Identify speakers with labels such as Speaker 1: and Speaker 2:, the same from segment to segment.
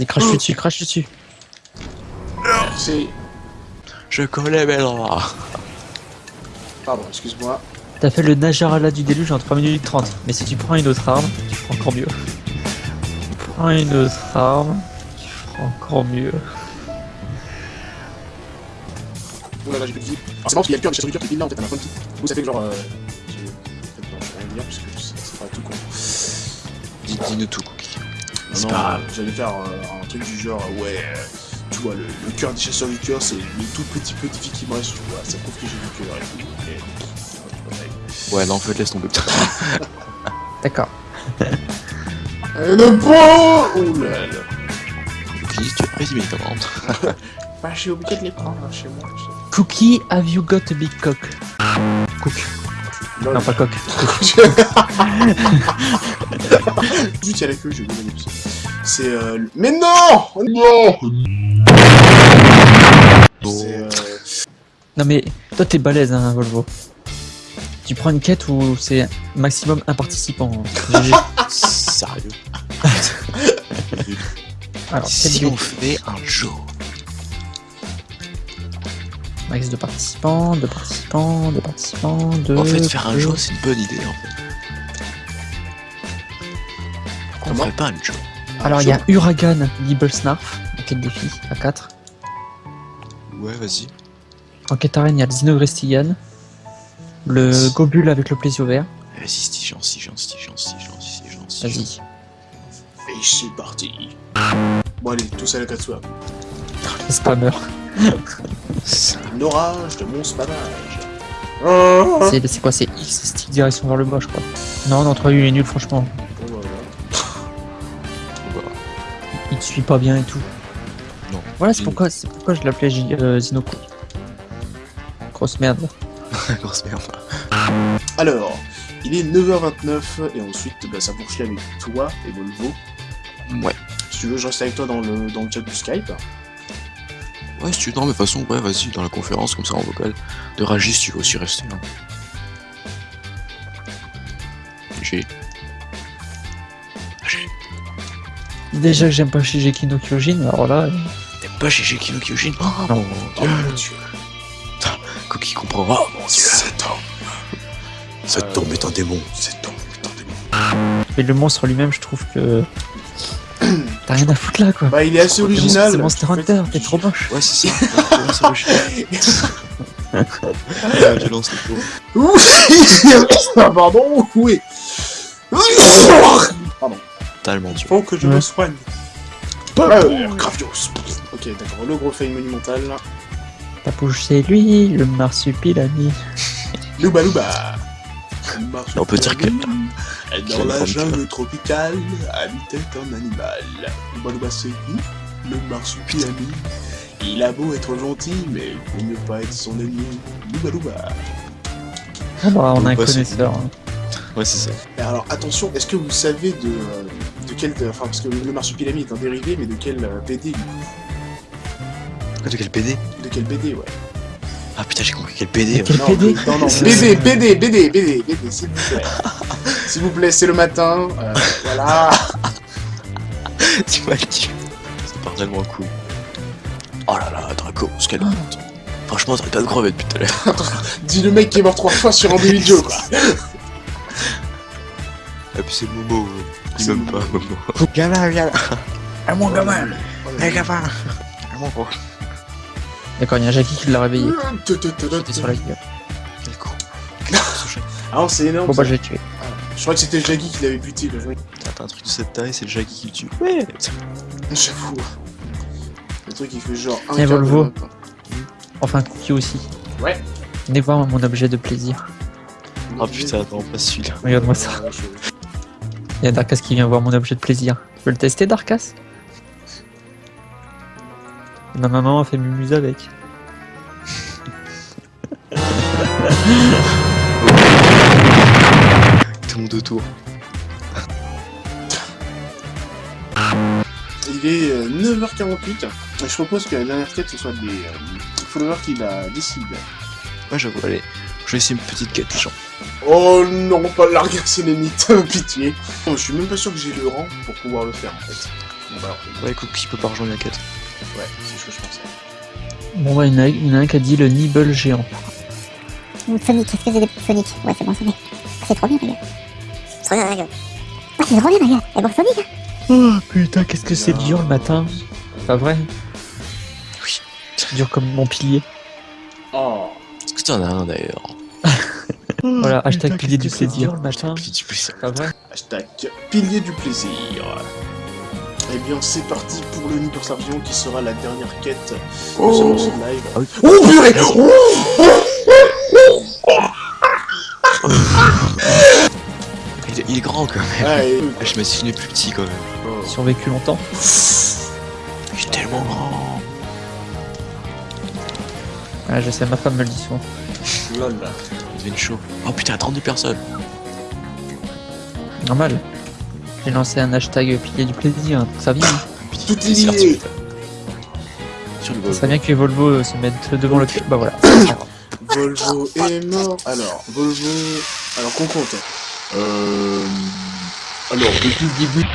Speaker 1: Il crache dessus, crache dessus.
Speaker 2: C'est...
Speaker 3: Je connais mes droits.
Speaker 2: Pardon, excuse-moi.
Speaker 1: T'as fait le Najarala du déluge en 3 minutes 30. Mais si tu prends une autre arme, tu feras encore mieux. Tu prends une autre arme, tu feras encore mieux.
Speaker 2: Oh là là, j'ai plus de vie. Alors, c'est marrant parce qu'il y a le cœur de chasseur du cœur qui est là en fait à ma bonne petite. Vous, ça fait que genre. Euh... j'ai- en fait, non, je vais rien dire parce que c'est pas tout con.
Speaker 3: Dis- Dis-nous tout, C'est
Speaker 2: non,
Speaker 3: pas grave.
Speaker 2: j'allais faire euh, un truc du genre, ouais, euh, tu vois, le, le cœur des chasseurs du cœur, c'est le tout petit peu de vie qui me reste, tu vois, ça prouve que j'ai du cœur et tout. Et, ouais,
Speaker 3: non, en fait, laisse tomber.
Speaker 1: D'accord.
Speaker 2: le pot Ouh là là.
Speaker 3: Cookie, tu as pris 10 médicaments.
Speaker 2: Bah, je suis obligé de les prendre hein, chez moi.
Speaker 1: Cookie, have you got a big cock? Cook.
Speaker 2: Lol.
Speaker 1: Non, pas coq.
Speaker 2: Juste, il y a la queue, je vais vous. C'est euh... Mais non Non C'est euh...
Speaker 1: Non mais, toi t'es balèze, hein, Volvo. Tu prends une quête où c'est maximum un participant. hein.
Speaker 3: Sérieux?
Speaker 1: Alors,
Speaker 3: Si on fait un jour.
Speaker 1: Max de participants, de participants, de participants, de...
Speaker 3: En fait, faire un jour, c'est une bonne idée, en fait. On ferait pas un jour.
Speaker 1: Alors il y a Uragan, Nibble Snarf, en quête défi, à 4.
Speaker 3: Ouais, vas-y.
Speaker 1: En quête arène, il y a le Xenogrestigan, le Gobule avec le plaisir
Speaker 3: Vas-y, c'est gentil, gentil, gentil, gentil, gentil.
Speaker 1: Vas-y.
Speaker 2: Et c'est parti Bon allez, tous à la.
Speaker 1: Spammer.
Speaker 2: Un orage de mon spammage.
Speaker 1: C'est quoi C'est X, stick direction vers le bas, je crois. Non, non, 3 il est nul, franchement.
Speaker 2: Voilà.
Speaker 1: Il te suit pas bien et tout.
Speaker 3: Non.
Speaker 1: Voilà, c'est pourquoi, c'est pourquoi je l'appelais euh, Zinoko. Grosse merde.
Speaker 3: Grosse merde.
Speaker 2: Alors, il est 9h29 et ensuite bah, ça poursuit avec toi et Volvo.
Speaker 3: Ouais.
Speaker 2: Si tu veux, je reste avec toi dans le, dans le chat du Skype.
Speaker 3: Ouais, si tu veux, non, mais de toute façon, ouais, vas-y, dans la conférence, comme ça, en vocal. De Ragis, tu veux aussi rester. Hein. J'ai. J'ai.
Speaker 1: Déjà que j'aime pas Shigeki no Kyojin, alors là, euh,
Speaker 3: T'aimes pas GG Kino Kyojin? Oh
Speaker 1: Non.
Speaker 3: mon
Speaker 2: Oh
Speaker 3: dieu
Speaker 2: mon dieu.
Speaker 3: Cookie comprendra, oh mon dieu
Speaker 2: Cet homme.
Speaker 3: Cet
Speaker 2: Euh,
Speaker 3: homme est un démon
Speaker 2: Cet homme est un démon.
Speaker 1: mais le monstre lui-même, je trouve que. T'as rien à foutre là, quoi.
Speaker 2: Bah, il est assez original.
Speaker 1: C'est Monster Hunter, t'es trop moche.
Speaker 3: Ouais, c'est ça Ouais, c'est tu lances le
Speaker 2: Ah, Pardon, oui. Pardon.
Speaker 3: Totalement dur.
Speaker 2: Faut que je
Speaker 1: Ouais.
Speaker 2: me soigne. Ouais, Gravios. Ok, d'accord, le gros fail monumental.
Speaker 1: T'as poussé lui, le marsupilami.
Speaker 2: Louba Louba.
Speaker 3: On peut dire que-
Speaker 2: Dans la jungle tropicale, habitait un animal. Qui Le marsupilami. Il a beau être gentil, mais vaut mieux pas être son ennemi. Louba.
Speaker 1: Ah bah, on a un
Speaker 3: Bah,
Speaker 1: connaisseur. hein.
Speaker 3: Ouais, c'est ça.
Speaker 2: Et alors attention, est-ce que vous savez de, euh, de quel... Enfin, parce que le marsupilami est un dérivé, mais de quel euh, BD coup
Speaker 3: De quel PD
Speaker 2: De quel BD, ouais.
Speaker 3: Ah putain, j'ai compris quel PD.
Speaker 1: Quel
Speaker 2: non,
Speaker 1: PD
Speaker 2: Non, non, BD, BD, BD, BD, BD, s'il vous plaît. s'il vous plaît, c'est le matin, euh, voilà.
Speaker 3: tu m'as dit. Ça part tellement cool. Oh là là, Draco, ce qu'elle monte. Franchement, t'arrêtes pas de crever depuis tout à l'heure.
Speaker 2: Dis le mec qui est mort trois fois sur un vidéo, quoi.
Speaker 3: Et puis c'est Momo. euh, Il
Speaker 2: C'est
Speaker 3: m'aime
Speaker 2: Momo.
Speaker 3: pas, Momo.
Speaker 1: Gamin, viens là. Ah mon gamin.
Speaker 3: Eh, gamin Vraiment gros.
Speaker 1: D'accord, il y a Jackie qui l'a réveillé.
Speaker 2: Te,
Speaker 1: J'étais sur la gueule.
Speaker 3: Quel con.
Speaker 2: Ah non, c'est énorme.
Speaker 1: Bon bah, je l'ai tué.
Speaker 2: Je crois que c'était Jaggy qui l'avait buté, le
Speaker 3: T'as un truc de cette taille, c'est le Jackie qui le tue. Ouais
Speaker 2: J'avoue. Le truc, il fait genre un
Speaker 1: Volvo.
Speaker 2: hein.
Speaker 1: Enfin, Cookie aussi.
Speaker 2: Ouais.
Speaker 1: Venez voir mon objet de plaisir.
Speaker 3: Oh putain, attends, pas celui-là.
Speaker 1: Regarde-moi ça. Il y a Darkas qui vient voir mon objet de plaisir. Tu veux le tester, Darkas? Non, non, non, on fait mumuse avec.
Speaker 3: Monde autour.
Speaker 2: Il est euh, 9h48. Et je propose que la dernière quête, ce soit des euh, followers qui la décident.
Speaker 3: Ouais, j'avoue, allez. Je vais essayer une petite quête, les gens.
Speaker 2: Oh non, pas la larguer sélénite, pitié. Je suis même pas sûr que j'ai le rang pour pouvoir le faire en fait. Bon, bah, alors,
Speaker 3: Ouais, écoute, qui peut pas rejoindre la quête
Speaker 2: ouais, c'est ce que je pensais.
Speaker 1: Bon, bah, il y en a, il y en a un qui a dit le Nibble géant.
Speaker 4: Sonic, est-ce que j'ai des Sonic Ouais, c'est bon, Sonic. Ah, c'est trop bien, gueule. Ah, c'est trop bien, ma gueule. Et bon, Sonic, hein.
Speaker 1: Oh putain, qu'est-ce que c'est dur le matin. Pas vrai
Speaker 3: Oui.
Speaker 1: C'est dur comme mon pilier.
Speaker 2: Oh,
Speaker 3: Est-ce que t'en as un d'ailleurs?
Speaker 1: Voilà, hashtag pilier du plaisir le matin.
Speaker 3: Ça.
Speaker 1: Pas vrai?
Speaker 2: Hashtag pilier du plaisir. Eh bien, c'est parti pour le Nipper qui sera la dernière quête de
Speaker 3: Oh.
Speaker 2: ce live.
Speaker 3: Ah.
Speaker 2: Oh purée
Speaker 3: est- grand quand même.
Speaker 2: Ah, et-
Speaker 3: Je m'imaginais plus petit quand même.
Speaker 2: oh.
Speaker 1: Survécu longtemps.
Speaker 3: Il est tellement grand.
Speaker 1: Ah, je sais, ma femme me le dit souvent.
Speaker 2: Lol.
Speaker 3: Il devient chaud. Oh putain, 32 personnes.
Speaker 1: Normal. J'ai lancé un hashtag pilier du plaisir, ça vient.
Speaker 2: Tout est
Speaker 3: Plaisir,
Speaker 1: Ça bien que les Volvo euh, se mettent devant le cul. Bah voilà.
Speaker 2: Volvo est mort. Alors, Volvo. Alors, qu'on compte. Euh. Alors, depuis le début.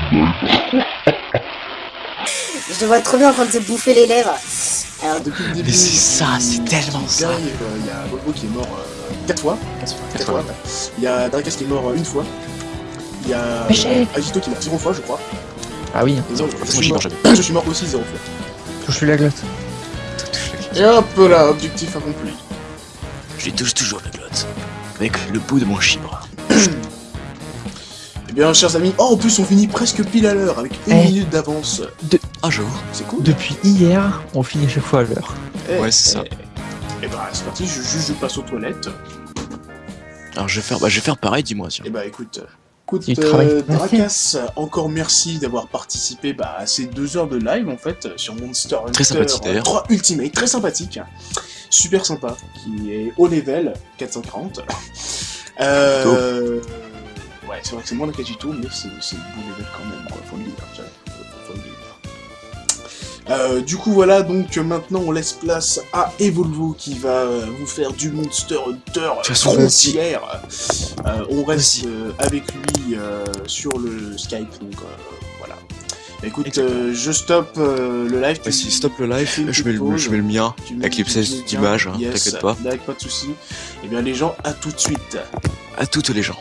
Speaker 5: Je te vois trop bien en train de te bouffer les lèvres. Alors,
Speaker 2: Depuis le début.
Speaker 3: Mais c'est ça, c'est tellement ça.
Speaker 2: gars, Il y a Volvo qui est mort 4 fois. 4
Speaker 3: Quatre
Speaker 2: fois. Il y a Drakas qui est mort euh, une fois. Il y a. Agito qui est mort 0 fois, je crois.
Speaker 1: Ah oui,
Speaker 2: Et je,
Speaker 3: façon,
Speaker 2: suis mort, je suis mort aussi 0 fois.
Speaker 1: touche la glotte.
Speaker 2: Et hop là, objectif accompli.
Speaker 3: Je lui touche toujours la glotte. Avec le bout de mon chibre.
Speaker 2: Eh bien, chers amis, oh, en plus, on finit presque pile à l'heure, avec une
Speaker 1: Eh.
Speaker 2: minute d'avance.
Speaker 3: Ah, j'avoue.
Speaker 2: C'est cool.
Speaker 1: Depuis hier, on finit chaque fois à l'heure.
Speaker 2: Eh,
Speaker 3: Ouais, c'est ça.
Speaker 2: Et bah, c'est parti, je, juste je passe aux toilettes.
Speaker 3: Alors je vais faire, bah, je vais faire pareil, dis-moi, tiens.
Speaker 2: Et bah, écoute. Écoute, euh. Drakas, encore merci d'avoir participé bah, à ces deux heures de live en fait sur Monster Hunter
Speaker 3: Très sympathique, d'ailleurs.
Speaker 2: 3 Ultimate, très sympathique, super sympa, qui est haut level 440. Euh, ouais, c'est vrai que c'est moins de Kajito, mais c'est bon level quand même, quoi, faut le dire. ça, faut le. Euh, du coup voilà donc maintenant on laisse place à Evolvo qui va euh, vous faire du Monster Hunter frontière. Euh, on reste euh, avec lui sur le Skype donc voilà. Écoute, euh, je stoppe euh, le live.
Speaker 3: Vas-y, stop le live, je mets le,
Speaker 2: petite
Speaker 3: je mets le mien. avec les d'images, hein,
Speaker 2: Yes,
Speaker 3: t'inquiète pas.
Speaker 2: D'accord, pas de soucis. Et bien les gens, à tout de suite.
Speaker 3: À toutes les gens.